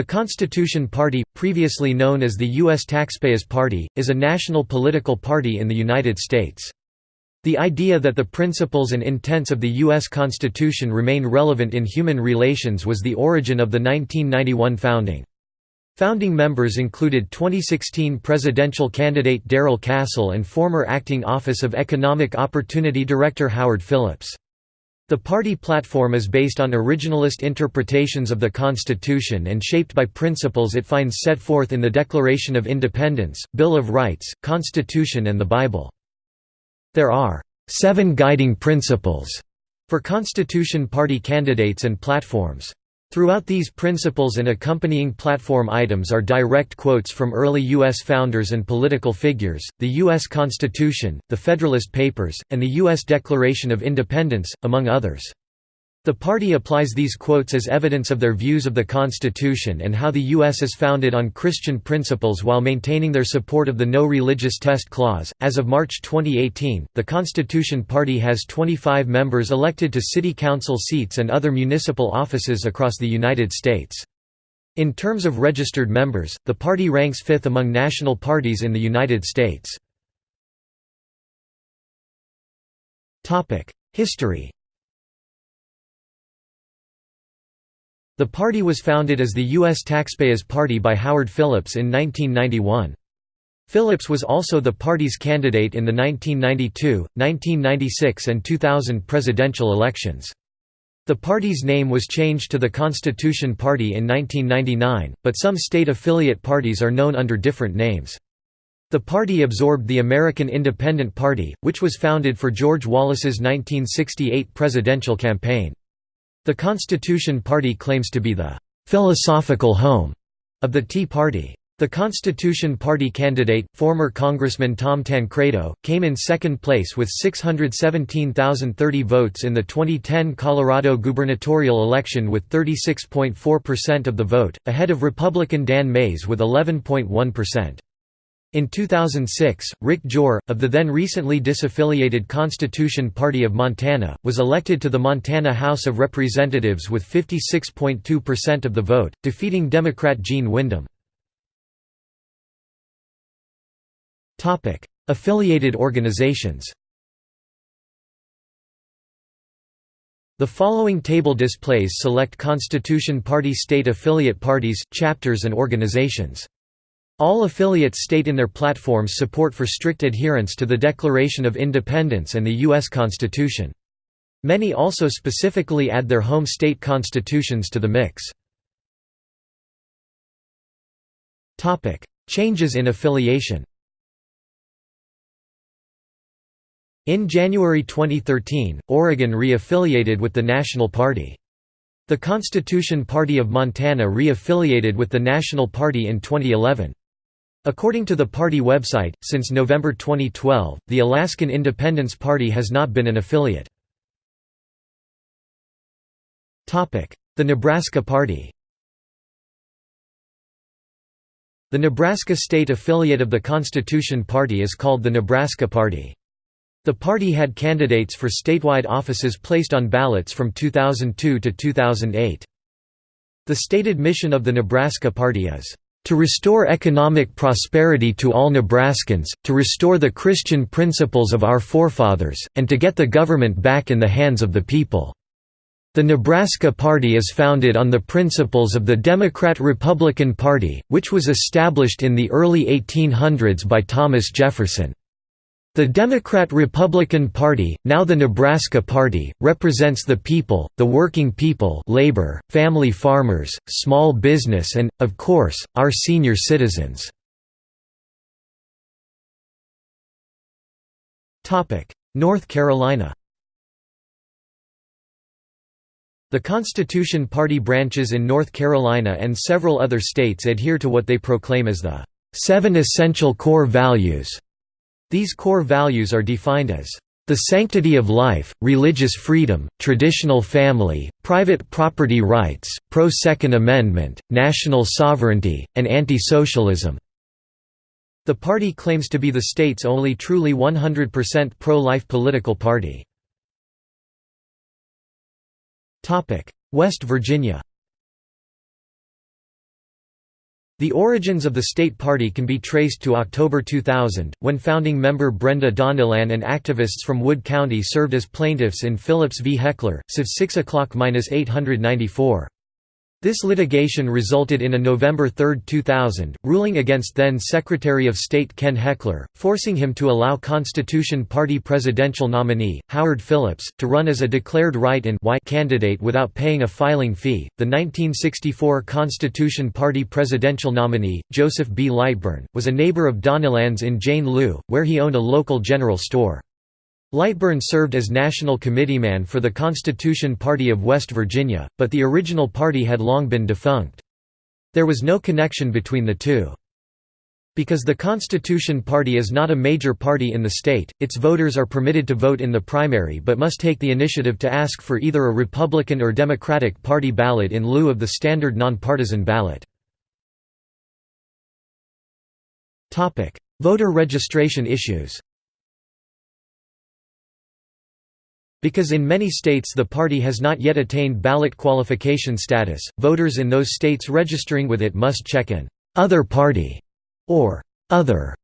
The Constitution Party, previously known as the U.S. Taxpayers Party, is a national political party in the United States. The idea that the principles and intents of the U.S. Constitution remain relevant in human relations was the origin of the 1991 founding. Founding members included 2016 presidential candidate Darrell Castle and former acting Office of Economic Opportunity Director Howard Phillips. The party platform is based on originalist interpretations of the Constitution and shaped by principles it finds set forth in the Declaration of Independence, Bill of Rights, Constitution and the Bible. There are seven guiding principles for Constitution Party candidates and platforms. Throughout these principles and accompanying platform items are direct quotes from early U.S. founders and political figures, the U.S. Constitution, the Federalist Papers, and the U.S. Declaration of Independence, among others. The party applies these quotes as evidence of their views of the Constitution and how the U.S. is founded on Christian principles while maintaining their support of the No Religious Test Clause. As of March 2018, the Constitution Party has 25 members elected to city council seats and other municipal offices across the United States. In terms of registered members, the party ranks fifth among national parties in the United States. History The party was founded as the U.S. Taxpayers Party by Howard Phillips in 1991. Phillips was also the party's candidate in the 1992, 1996 and 2000 presidential elections. The party's name was changed to the Constitution Party in 1999, but some state affiliate parties are known under different names. The party absorbed the American Independent Party, which was founded for George Wallace's 1968 presidential campaign. The Constitution Party claims to be the «philosophical home» of the Tea Party. The Constitution Party candidate, former Congressman Tom Tancredo, came in second place with 617,030 votes in the 2010 Colorado gubernatorial election with 36.4% of the vote, ahead of Republican Dan Maes with 11.1%. In 2006, Rick Jor, of the then recently disaffiliated Constitution Party of Montana, was elected to the Montana House of Representatives with 56.2% of the vote, defeating Democrat Gene Wyndham. Affiliated organizations The following table displays select Constitution Party state affiliate parties, chapters and organizations. All affiliates state in their platforms support for strict adherence to the Declaration of Independence and the U.S. Constitution. Many also specifically add their home state constitutions to the mix. Changes in affiliation In January 2013, Oregon re-affiliated with the National Party. The Constitution Party of Montana re-affiliated with the National Party in 2011. According to the party website, since November 2012, the Alaskan Independence Party has not been an affiliate. The Nebraska Party The Nebraska state affiliate of the Constitution Party is called the Nebraska Party. The party had candidates for statewide offices placed on ballots from 2002 to 2008. The stated mission of the Nebraska Party is to restore economic prosperity to all Nebraskans, to restore the Christian principles of our forefathers, and to get the government back in the hands of the people." The Nebraska Party is founded on the principles of the Democrat-Republican Party, which was established in the early 1800s by Thomas Jefferson. The Democrat-Republican Party, now the Nebraska Party, represents the people, the working people labor, family farmers, small business and, of course, our senior citizens. North Carolina The Constitution Party branches in North Carolina and several other states adhere to what they proclaim as the seven essential core values these core values are defined as the sanctity of life, religious freedom, traditional family, private property rights, pro-Second Amendment, national sovereignty, and anti-socialism." The party claims to be the state's only truly 100% pro-life political party. West Virginia The origins of the state party can be traced to October 2000, when founding member Brenda Donnellan and activists from Wood County served as plaintiffs in Phillips v. Hechler, civ 6 o'clock 894. This litigation resulted in a November 3, 2000, ruling against then Secretary of State Ken Hechler, forcing him to allow Constitution Party presidential nominee, Howard Phillips, to run as a declared write-in candidate without paying a filing fee. The 1964 Constitution Party presidential nominee, Joseph B. Lightburn, was a neighbor of Donnellan's in Jane Lew, where he owned a local general store. Lightburn served as national committeeman for the Constitution Party of West Virginia, but the original party had long been defunct. There was no connection between the two. Because the Constitution Party is not a major party in the state, its voters are permitted to vote in the primary but must take the initiative to ask for either a Republican or Democratic Party ballot in lieu of the standard nonpartisan ballot. Voter registration issues Because in many states the party has not yet attained ballot qualification status, voters in those states registering with it must check an «other party» or «other»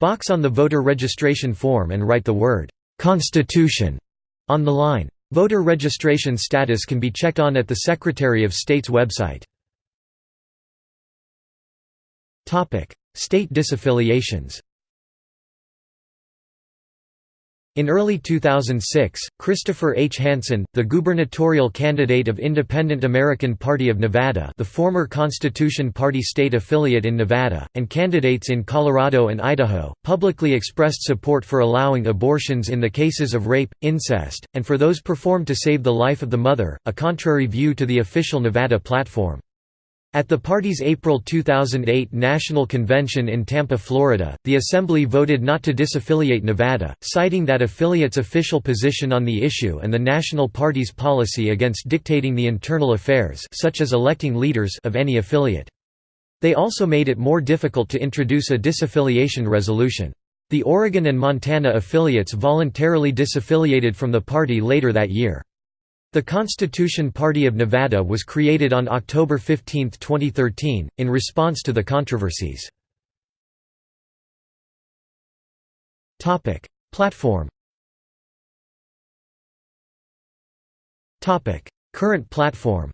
box on the voter registration form and write the word «Constitution» on the line. Voter registration status can be checked on at the Secretary of State's website. State disaffiliations In early 2006, Christopher H. Hansen, the gubernatorial candidate of Independent American Party of Nevada the former Constitution Party state affiliate in Nevada, and candidates in Colorado and Idaho, publicly expressed support for allowing abortions in the cases of rape, incest, and for those performed to save the life of the mother, a contrary view to the official Nevada platform. At the party's April 2008 National Convention in Tampa, Florida, the Assembly voted not to disaffiliate Nevada, citing that affiliate's official position on the issue and the National Party's policy against dictating the internal affairs such as electing leaders of any affiliate. They also made it more difficult to introduce a disaffiliation resolution. The Oregon and Montana affiliates voluntarily disaffiliated from the party later that year. The Constitution Party of Nevada was created on October 15, 2013, in response to the controversies. Platform Current platform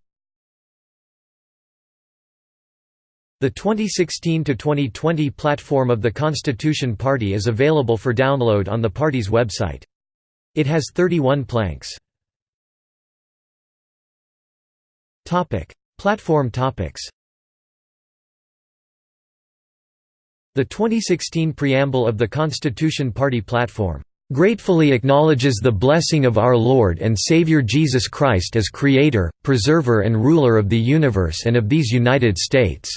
The 2016–2020 platform of the Constitution Party is available for download on the party's website. It has 31 planks. Topic: Platform topics. The 2016 preamble of the Constitution Party platform gratefully acknowledges the blessing of our Lord and Savior Jesus Christ as Creator, Preserver and Ruler of the universe and of these United States",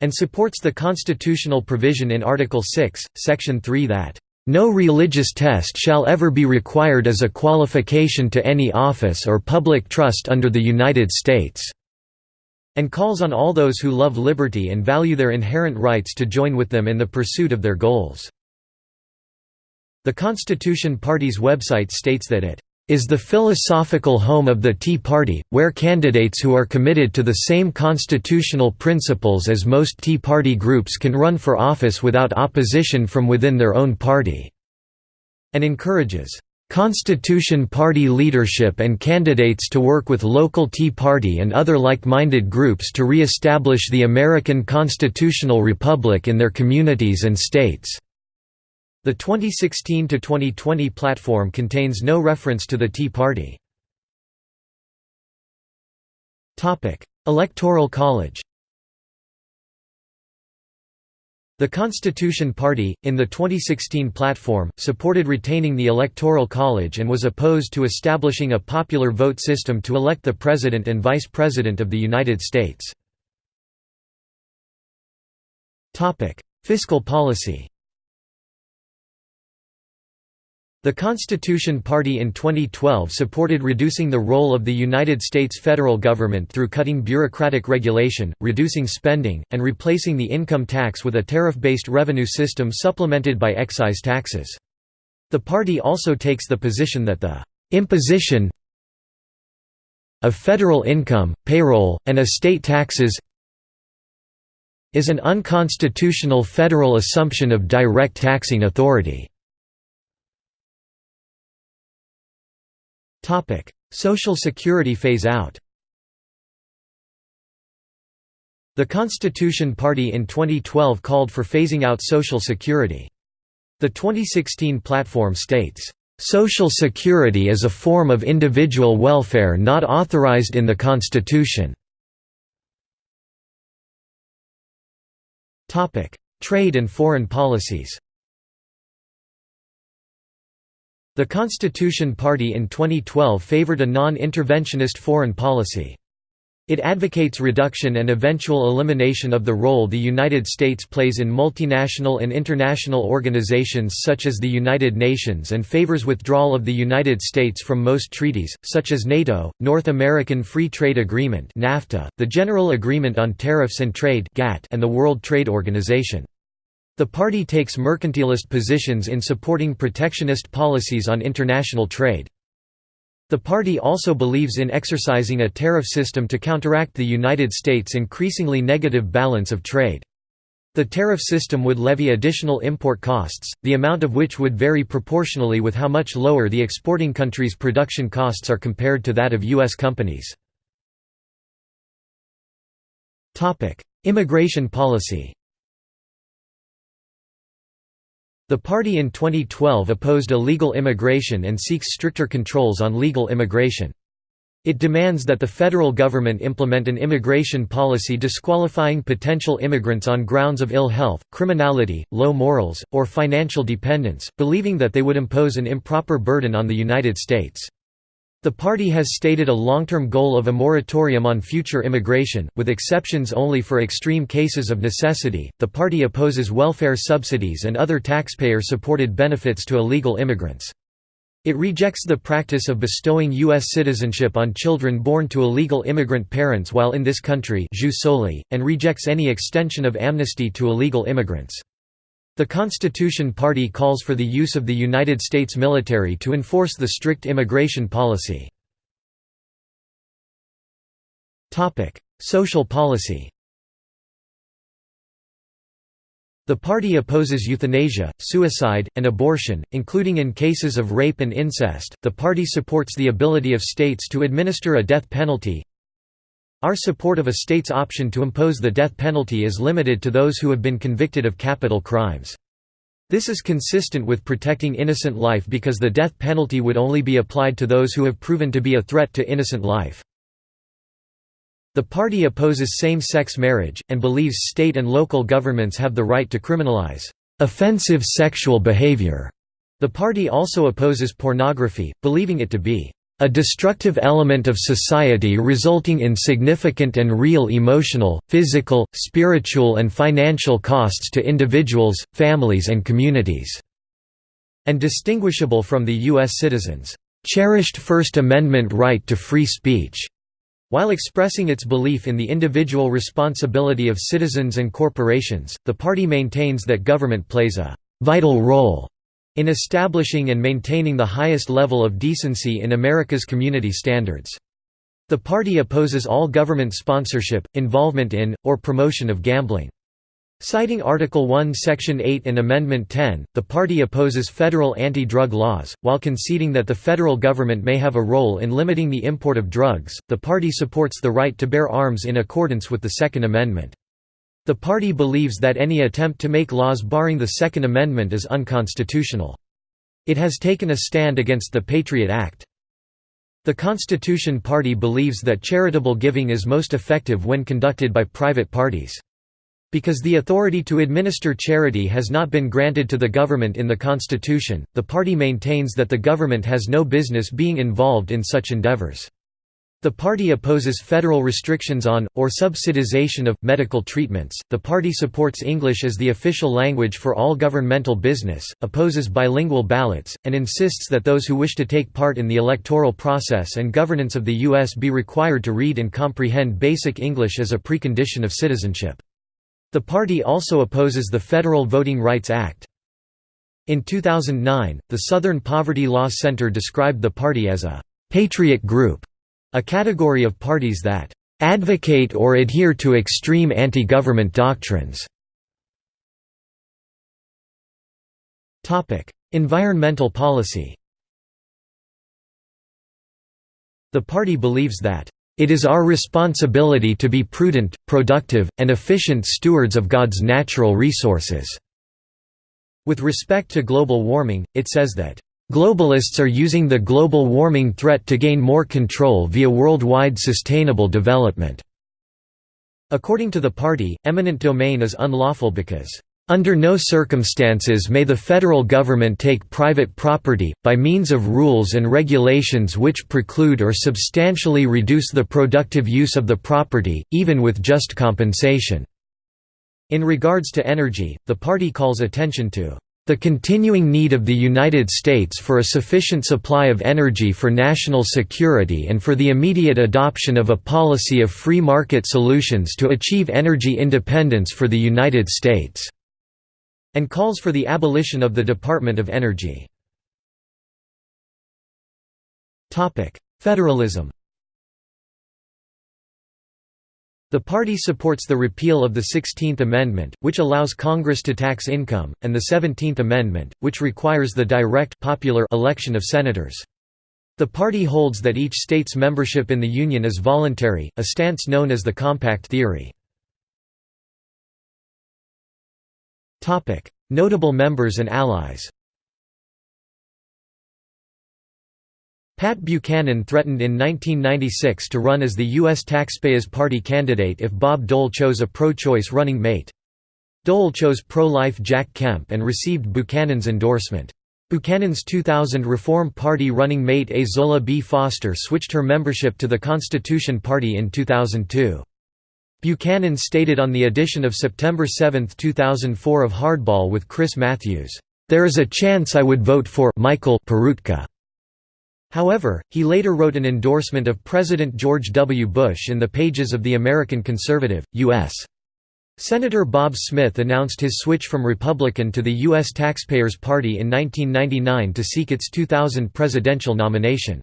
and supports the constitutional provision in Article 6, Section 3 that no religious test shall ever be required as a qualification to any office or public trust under the United States", and calls on all those who love liberty and value their inherent rights to join with them in the pursuit of their goals. The Constitution Party's website states that it is the philosophical home of the Tea Party, where candidates who are committed to the same constitutional principles as most Tea Party groups can run for office without opposition from within their own party", and encourages Constitution Party leadership and candidates to work with local Tea Party and other like-minded groups to re-establish the American constitutional republic in their communities and states." The 2016–2020 platform contains no reference to the Tea Party. Electoral College The Constitution Party, in the 2016 platform, supported retaining the Electoral College and was opposed to establishing a popular vote system to elect the President and Vice President of the United States. Fiscal policy The Constitution Party in 2012 supported reducing the role of the United States federal government through cutting bureaucratic regulation, reducing spending, and replacing the income tax with a tariff-based revenue system supplemented by excise taxes. The party also takes the position that the imposition of federal income, payroll, and estate taxes is an unconstitutional federal assumption of direct taxing authority. Social Security phase-out The Constitution Party in 2012 called for phasing out Social Security. The 2016 platform states, "...social security is a form of individual welfare not authorized in the Constitution." Trade and foreign policies The Constitution Party in 2012 favored a non-interventionist foreign policy. It advocates reduction and eventual elimination of the role the United States plays in multinational and international organizations such as the United Nations and favors withdrawal of the United States from most treaties, such as NATO, North American Free Trade Agreement NAFTA, the General Agreement on Tariffs and Trade and the World Trade Organization. The party takes mercantilist positions in supporting protectionist policies on international trade. The party also believes in exercising a tariff system to counteract the United States' increasingly negative balance of trade. The tariff system would levy additional import costs, the amount of which would vary proportionally with how much lower the exporting country's production costs are compared to that of U.S. companies. Immigration policy The party in 2012 opposed illegal immigration and seeks stricter controls on legal immigration. It demands that the federal government implement an immigration policy disqualifying potential immigrants on grounds of ill health, criminality, low morals, or financial dependence, believing that they would impose an improper burden on the United States. The party has stated a long-term goal of a moratorium on future immigration, with exceptions only for extreme cases of necessity. The party opposes welfare subsidies and other taxpayer-supported benefits to illegal immigrants. It rejects the practice of bestowing U.S. citizenship on children born to illegal immigrant parents while in this country and rejects any extension of amnesty to illegal immigrants. The Constitution Party calls for the use of the United States military to enforce the strict immigration policy. Social policy The party opposes euthanasia, suicide, and abortion, including in cases of rape and incest. The party supports the ability of states to administer a death penalty, our support of a state's option to impose the death penalty is limited to those who have been convicted of capital crimes. This is consistent with protecting innocent life because the death penalty would only be applied to those who have proven to be a threat to innocent life. The party opposes same-sex marriage, and believes state and local governments have the right to criminalize offensive sexual behavior. The party also opposes pornography, believing it to be a destructive element of society resulting in significant and real emotional, physical, spiritual and financial costs to individuals, families and communities", and distinguishable from the U.S. citizens' cherished First Amendment right to free speech. While expressing its belief in the individual responsibility of citizens and corporations, the party maintains that government plays a «vital role» in establishing and maintaining the highest level of decency in America's community standards. The party opposes all government sponsorship, involvement in, or promotion of gambling. Citing Article 1 Section 8 and Amendment 10, the party opposes federal anti-drug laws, while conceding that the federal government may have a role in limiting the import of drugs. The party supports the right to bear arms in accordance with the Second Amendment. The party believes that any attempt to make laws barring the Second Amendment is unconstitutional. It has taken a stand against the Patriot Act. The Constitution Party believes that charitable giving is most effective when conducted by private parties. Because the authority to administer charity has not been granted to the government in the Constitution, the party maintains that the government has no business being involved in such endeavors. The party opposes federal restrictions on, or subsidization of, medical treatments. The party supports English as the official language for all governmental business, opposes bilingual ballots, and insists that those who wish to take part in the electoral process and governance of the U.S. be required to read and comprehend basic English as a precondition of citizenship. The party also opposes the Federal Voting Rights Act. In 2009, the Southern Poverty Law Center described the party as a «patriot group» A category of parties that advocate or adhere to extreme anti-government doctrines. Environmental policy The party believes that, "...it is our responsibility to be prudent, productive, and efficient stewards of God's natural resources." With respect to global warming, it says that, Globalists are using the global warming threat to gain more control via worldwide sustainable development. According to the party, eminent domain is unlawful because under no circumstances may the federal government take private property, by means of rules and regulations which preclude or substantially reduce the productive use of the property, even with just compensation." In regards to energy, the party calls attention to the continuing need of the United States for a sufficient supply of energy for national security and for the immediate adoption of a policy of free market solutions to achieve energy independence for the United States", and calls for the abolition of the Department of Energy. Federalism The party supports the repeal of the Sixteenth Amendment, which allows Congress to tax income, and the Seventeenth Amendment, which requires the direct popular election of senators. The party holds that each state's membership in the Union is voluntary, a stance known as the compact theory. Notable members and allies Pat Buchanan threatened in 1996 to run as the U.S. Taxpayers Party candidate if Bob Dole chose a pro-choice running mate. Dole chose pro-life Jack Kemp and received Buchanan's endorsement. Buchanan's 2000 Reform Party running mate Ezola B. Foster switched her membership to the Constitution Party in 2002. Buchanan stated on the edition of September 7, 2004 of Hardball with Chris Matthews, "...there is a chance I would vote for Michael Peroutka." However, he later wrote an endorsement of President George W. Bush in the pages of The American Conservative, U.S. Senator Bob Smith announced his switch from Republican to the U.S. Taxpayers Party in 1999 to seek its 2000 presidential nomination.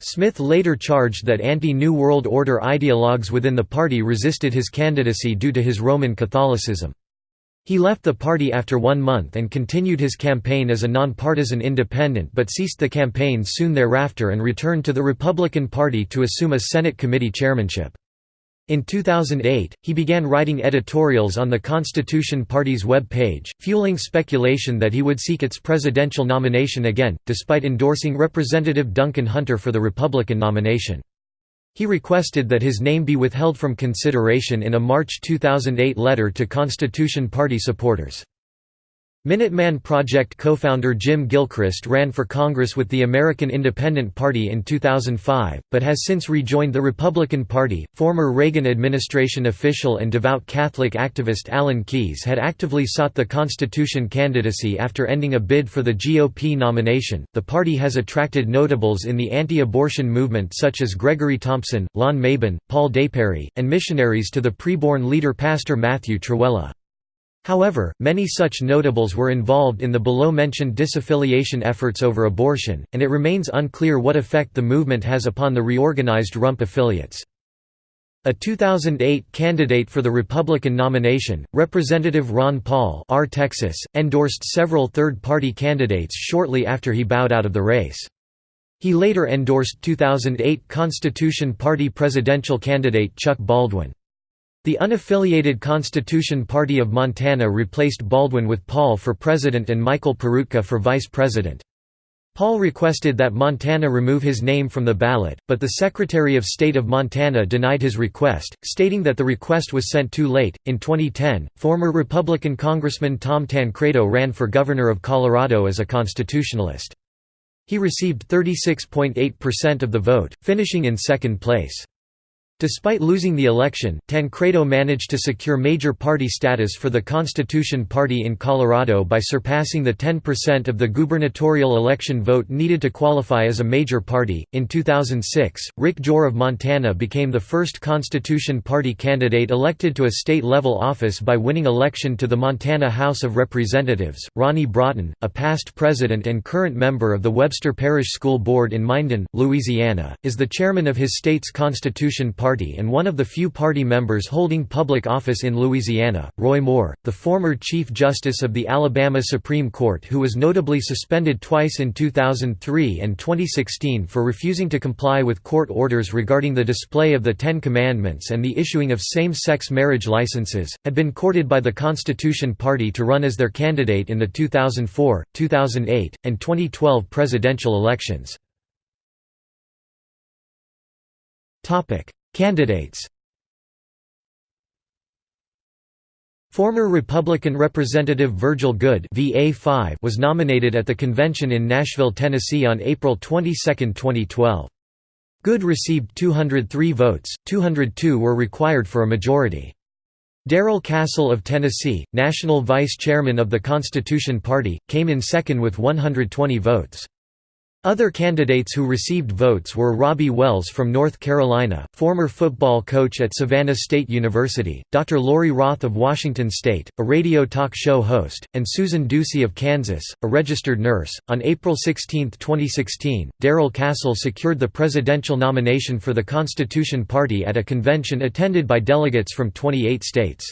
Smith later charged that anti-New World Order ideologues within the party resisted his candidacy due to his Roman Catholicism. He left the party after one month and continued his campaign as a nonpartisan independent but ceased the campaign soon thereafter and returned to the Republican Party to assume a Senate committee chairmanship. In 2008, he began writing editorials on the Constitution Party's web page, fueling speculation that he would seek its presidential nomination again, despite endorsing Representative Duncan Hunter for the Republican nomination. He requested that his name be withheld from consideration in a March 2008 letter to Constitution Party supporters. Minuteman Project co-founder Jim Gilchrist ran for Congress with the American Independent Party in 2005, but has since rejoined the Republican Party. Former Reagan administration official and devout Catholic activist Alan Keyes had actively sought the Constitution candidacy after ending a bid for the GOP nomination. The party has attracted notables in the anti-abortion movement such as Gregory Thompson, Lon Mabon, Paul deParrie, and missionaries to the preborn leader Pastor Matthew Trewhella. However, many such notables were involved in the below-mentioned disaffiliation efforts over abortion, and it remains unclear what effect the movement has upon the reorganized rump affiliates. A 2008 candidate for the Republican nomination, Representative Ron Paul R. Texas, endorsed several third-party candidates shortly after he bowed out of the race. He later endorsed 2008 Constitution Party presidential candidate Chuck Baldwin. The unaffiliated Constitution Party of Montana replaced Baldwin with Paul for president and Michael Peroutka for vice president. Paul requested that Montana remove his name from the ballot, but the Secretary of State of Montana denied his request, stating that the request was sent too late. In 2010, former Republican Congressman Tom Tancredo ran for governor of Colorado as a constitutionalist. He received 36.8% of the vote, finishing in second place. Despite losing the election, Tancredo managed to secure major party status for the Constitution Party in Colorado by surpassing the 10% of the gubernatorial election vote needed to qualify as a major party. In 2006, Rick Jor of Montana became the first Constitution Party candidate elected to a state level office by winning election to the Montana House of Representatives. Ronnie Broughton, a past president and current member of the Webster Parish School Board in Minden, Louisiana, is the chairman of his state's Constitution Party Party and one of the few party members holding public office in Louisiana, Roy Moore, the former Chief Justice of the Alabama Supreme Court who was notably suspended twice in 2003 and 2016 for refusing to comply with court orders regarding the display of the Ten Commandments and the issuing of same-sex marriage licenses, had been courted by the Constitution Party to run as their candidate in the 2004, 2008, and 2012 presidential elections. Candidates Former Republican Representative Virgil Goode was nominated at the convention in Nashville, Tennessee on April 22, 2012. Goode received 203 votes, 202 were required for a majority. Darrell Castle of Tennessee, national vice chairman of the Constitution Party, came in second with 120 votes. Other candidates who received votes were Robbie Wells from North Carolina, former football coach at Savannah State University, Dr. Laurie Roth of Washington State, a radio talk show host, and Susan Ducey of Kansas, a registered nurse. On April 16, 2016, Darrell Castle secured the presidential nomination for the Constitution Party at a convention attended by delegates from 28 states.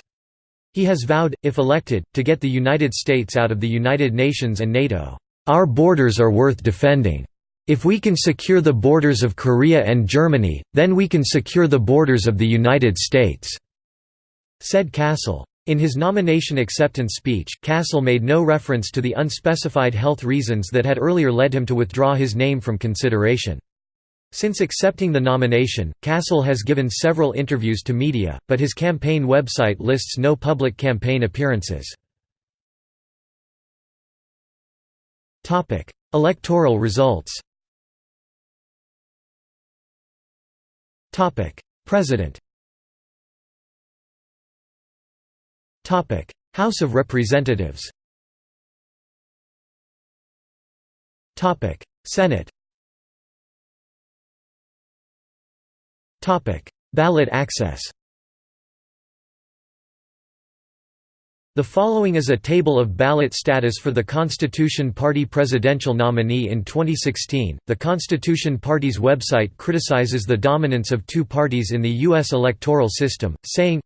He has vowed, if elected, to get the United States out of the United Nations and NATO. Our borders are worth defending. If we can secure the borders of Korea and Germany, then we can secure the borders of the United States," said Castle. In his nomination acceptance speech, Castle made no reference to the unspecified health reasons that had earlier led him to withdraw his name from consideration. Since accepting the nomination, Castle has given several interviews to media, but his campaign website lists no public campaign appearances. Topic: Electoral results. Topic: President. Topic: House of Representatives. Topic: Senate. Topic: Ballot access. The following is a table of ballot status for the Constitution Party presidential nominee in 2016. The Constitution Party's website criticizes the dominance of two parties in the U.S. electoral system, saying,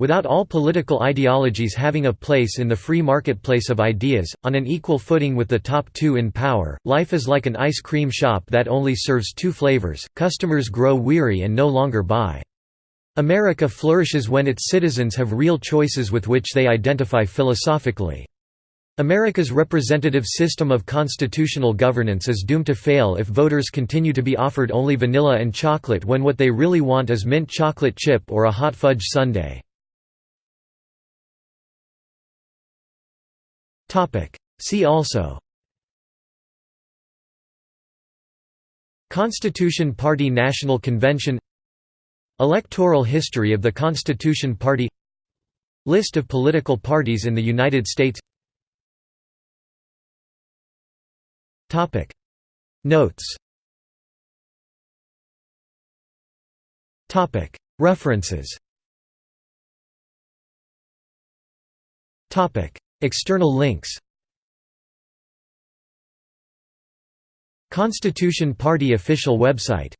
Without all political ideologies having a place in the free marketplace of ideas, on an equal footing with the top two in power, life is like an ice cream shop that only serves two flavors, customers grow weary and no longer buy. America flourishes when its citizens have real choices with which they identify philosophically. America's representative system of constitutional governance is doomed to fail if voters continue to be offered only vanilla and chocolate when what they really want is mint chocolate chip or a hot fudge sundae. See also Constitution Party National Convention Electoral history of the Constitution Party List of political parties in the United States Notes References External links Constitution Party official website